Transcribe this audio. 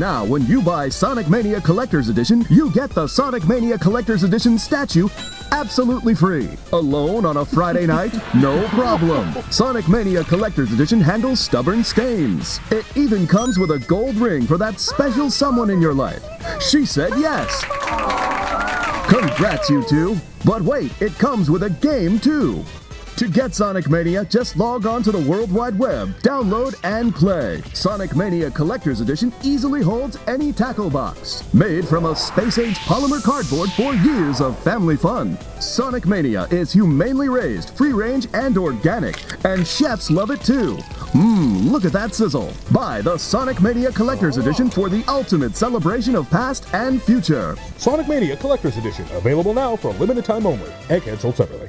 Now, when you buy Sonic Mania Collector's Edition, you get the Sonic Mania Collector's Edition statue absolutely free. Alone on a Friday night? No problem. Sonic Mania Collector's Edition handles stubborn stains. It even comes with a gold ring for that special someone in your life. She said yes. Congrats, you two. But wait, it comes with a game too. To get Sonic Mania, just log on to the World Wide Web, download and play. Sonic Mania Collector's Edition easily holds any tackle box. Made from a space-age polymer cardboard for years of family fun. Sonic Mania is humanely raised, free-range, and organic, and chefs love it too. Mmm, look at that sizzle. Buy the Sonic Mania Collector's Edition for the ultimate celebration of past and future. Sonic Mania Collector's Edition, available now for a limited time only. Egghead sold separately.